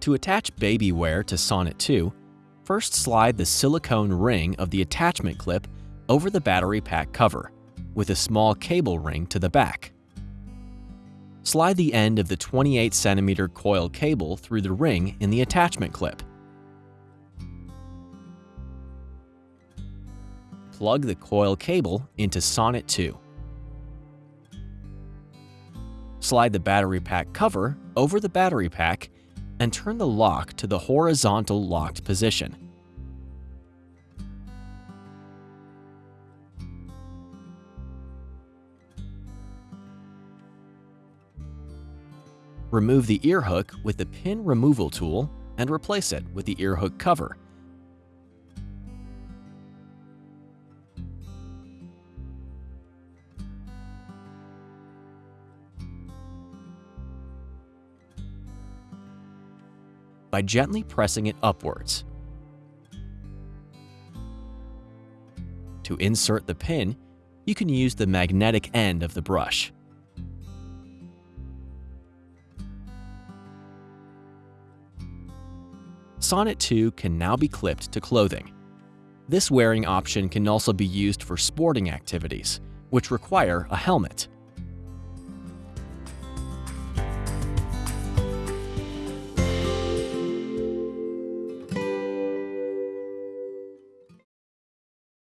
To attach BabyWear to Sonnet 2, first slide the silicone ring of the attachment clip over the battery pack cover, with a small cable ring to the back. Slide the end of the 28 cm coil cable through the ring in the attachment clip. Plug the coil cable into Sonnet 2. Slide the battery pack cover over the battery pack and turn the lock to the horizontal locked position. Remove the ear hook with the pin removal tool and replace it with the ear hook cover. By gently pressing it upwards. To insert the pin, you can use the magnetic end of the brush. Sonnet 2 can now be clipped to clothing. This wearing option can also be used for sporting activities, which require a helmet.